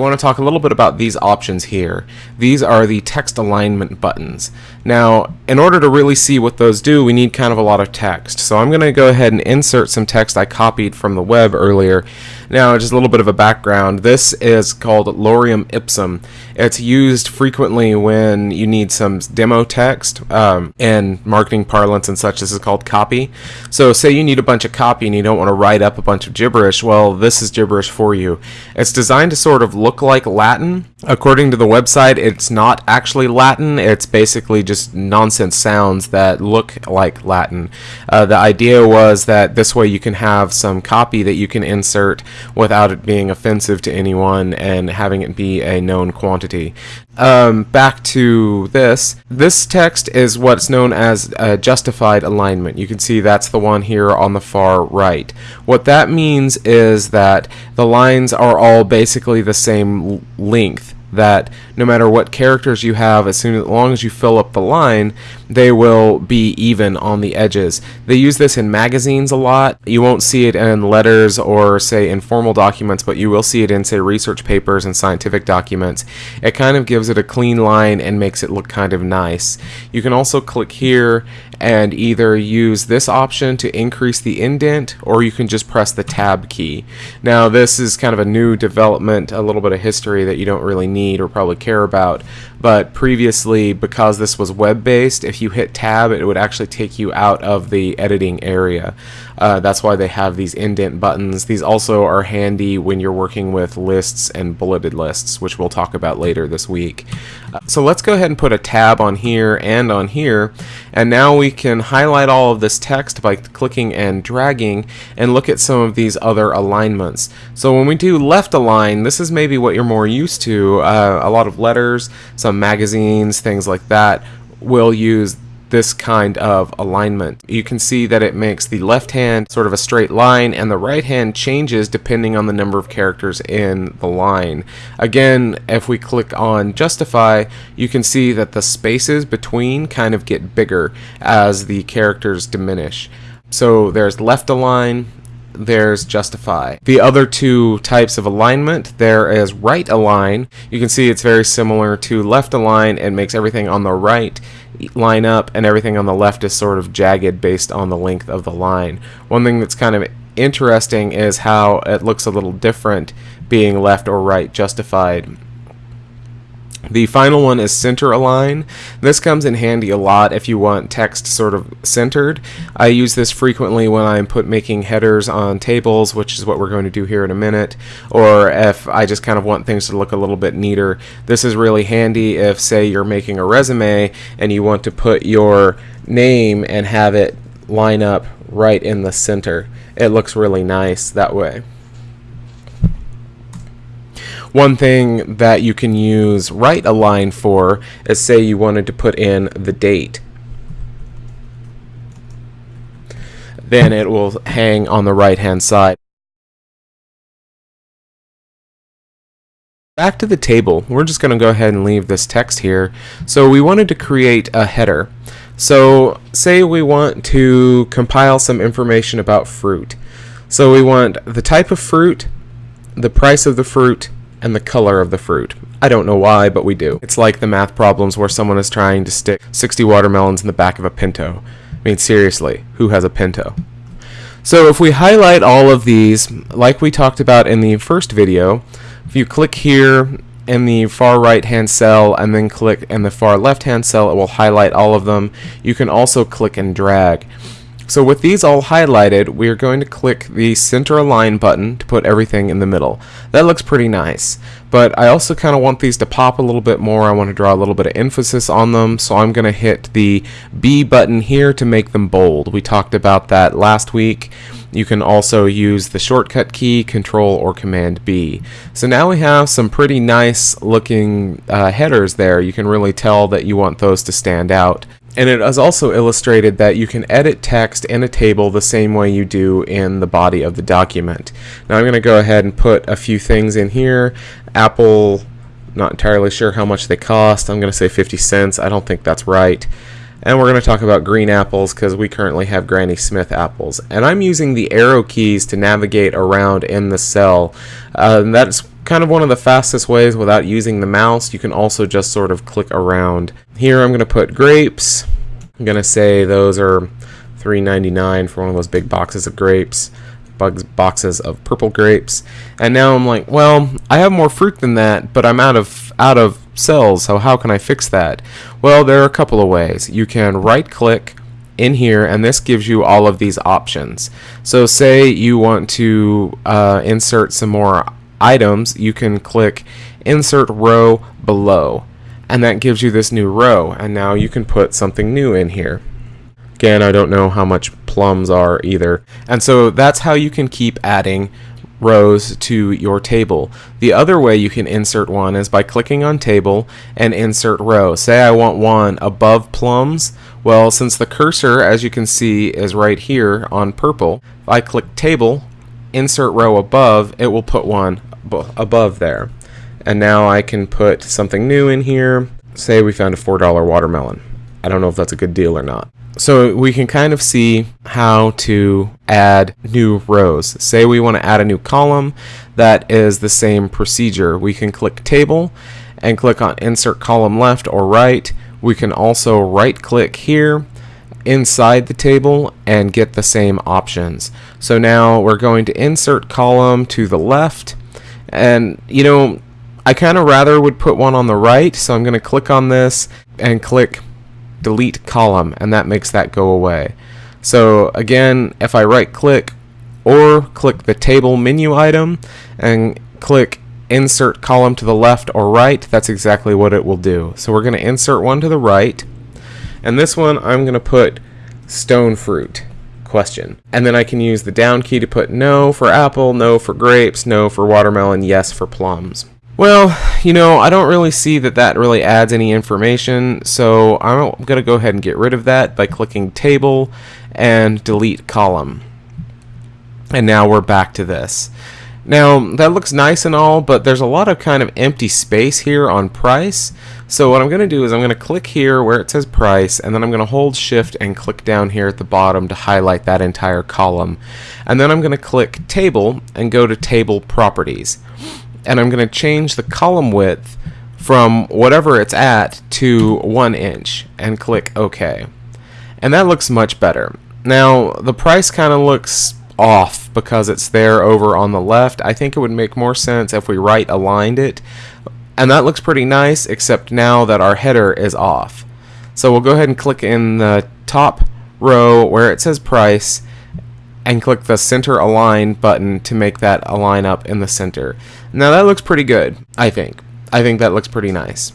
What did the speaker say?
I want to talk a little bit about these options here. These are the text alignment buttons. Now, in order to really see what those do, we need kind of a lot of text. So I'm going to go ahead and insert some text I copied from the web earlier. Now, just a little bit of a background. This is called Lorem Ipsum. It's used frequently when you need some demo text um, in marketing parlance and such. This is called copy. So say you need a bunch of copy and you don't want to write up a bunch of gibberish. Well, this is gibberish for you. It's designed to sort of look like Latin. According to the website, it's not actually Latin. It's basically just nonsense sounds that look like Latin. Uh, the idea was that this way you can have some copy that you can insert without it being offensive to anyone and having it be a known quantity. Um, back to this. This text is what's known as justified alignment. You can see that's the one here on the far right. What that means is that the lines are all basically the same length that no matter what characters you have, as soon as long as you fill up the line, they will be even on the edges. They use this in magazines a lot. You won't see it in letters or say informal documents, but you will see it in say research papers and scientific documents. It kind of gives it a clean line and makes it look kind of nice. You can also click here and either use this option to increase the indent or you can just press the tab key. Now this is kind of a new development, a little bit of history that you don't really need or probably care about, but previously because this was web-based, if you hit tab it would actually take you out of the editing area. Uh, that's why they have these indent buttons. These also are handy when you're working with lists and bulleted lists, which we'll talk about later this week. Uh, so let's go ahead and put a tab on here and on here, and now we can highlight all of this text by clicking and dragging and look at some of these other alignments. So when we do left align, this is maybe what you're more used to. Uh, a lot of letters, some magazines, things like that will use this kind of alignment. You can see that it makes the left hand sort of a straight line and the right hand changes depending on the number of characters in the line. Again, if we click on justify, you can see that the spaces between kind of get bigger as the characters diminish. So there's left align, there's justify. The other two types of alignment, there is right align. You can see it's very similar to left align and makes everything on the right line up and everything on the left is sort of jagged based on the length of the line. One thing that's kind of interesting is how it looks a little different being left or right justified the final one is center align. This comes in handy a lot if you want text sort of centered. I use this frequently when I'm put making headers on tables, which is what we're going to do here in a minute, or if I just kind of want things to look a little bit neater. This is really handy if say you're making a resume and you want to put your name and have it line up right in the center. It looks really nice that way. One thing that you can use right align for is say you wanted to put in the date. Then it will hang on the right hand side. Back to the table, we're just going to go ahead and leave this text here. So we wanted to create a header. So say we want to compile some information about fruit. So we want the type of fruit, the price of the fruit, and the color of the fruit. I don't know why, but we do. It's like the math problems where someone is trying to stick 60 watermelons in the back of a Pinto. I mean, seriously, who has a Pinto? So if we highlight all of these, like we talked about in the first video, if you click here in the far right hand cell and then click in the far left hand cell, it will highlight all of them. You can also click and drag. So with these all highlighted, we are going to click the center align button to put everything in the middle. That looks pretty nice, but I also kind of want these to pop a little bit more. I want to draw a little bit of emphasis on them, so I'm going to hit the B button here to make them bold. We talked about that last week. You can also use the shortcut key, Control or Command B. So now we have some pretty nice looking uh, headers there. You can really tell that you want those to stand out. And it has also illustrated that you can edit text in a table the same way you do in the body of the document. Now I'm going to go ahead and put a few things in here. Apple, not entirely sure how much they cost. I'm going to say 50 cents. I don't think that's right. And we're going to talk about green apples because we currently have Granny Smith apples. And I'm using the arrow keys to navigate around in the cell. Uh, that's kind of one of the fastest ways without using the mouse. You can also just sort of click around. Here I'm going to put grapes. I'm going to say those are $3.99 for one of those big boxes of grapes bugs boxes of purple grapes and now I'm like well I have more fruit than that but I'm out of out of cells so how can I fix that well there are a couple of ways you can right click in here and this gives you all of these options so say you want to uh, insert some more items you can click insert row below and that gives you this new row and now you can put something new in here Again, I don't know how much plums are either. And so that's how you can keep adding rows to your table. The other way you can insert one is by clicking on table and insert row. Say I want one above plums. Well, since the cursor, as you can see, is right here on purple, if I click table, insert row above, it will put one above there. And now I can put something new in here. Say we found a $4 watermelon. I don't know if that's a good deal or not. So we can kind of see how to add new rows. Say we want to add a new column, that is the same procedure. We can click table and click on insert column left or right. We can also right click here inside the table and get the same options. So now we're going to insert column to the left and you know I kind of rather would put one on the right so I'm going to click on this and click delete column and that makes that go away. So again, if I right click or click the table menu item and click insert column to the left or right, that's exactly what it will do. So we're going to insert one to the right and this one I'm going to put stone fruit question. And then I can use the down key to put no for apple, no for grapes, no for watermelon, yes for plums. Well, you know, I don't really see that that really adds any information, so I'm going to go ahead and get rid of that by clicking Table and Delete Column. And now we're back to this. Now, that looks nice and all, but there's a lot of kind of empty space here on price. So what I'm going to do is I'm going to click here where it says price, and then I'm going to hold shift and click down here at the bottom to highlight that entire column. And then I'm going to click table and go to table properties and I'm going to change the column width from whatever it's at to one inch and click OK. And that looks much better. Now the price kind of looks off because it's there over on the left. I think it would make more sense if we right aligned it. And that looks pretty nice except now that our header is off. So we'll go ahead and click in the top row where it says price and click the center align button to make that align up in the center. Now that looks pretty good, I think. I think that looks pretty nice.